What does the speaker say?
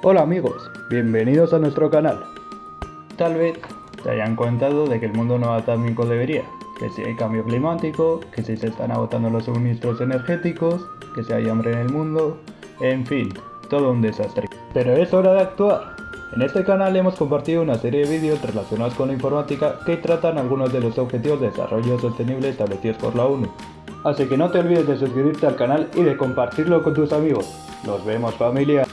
Hola amigos, bienvenidos a nuestro canal. Tal vez te hayan contado de que el mundo no va tan como debería, que si hay cambio climático, que si se están agotando los suministros energéticos, que si hay hambre en el mundo, en fin, todo un desastre. Pero es hora de actuar. En este canal hemos compartido una serie de vídeos relacionados con la informática que tratan algunos de los objetivos de desarrollo sostenible establecidos por la ONU. Así que no te olvides de suscribirte al canal y de compartirlo con tus amigos. Nos vemos familia.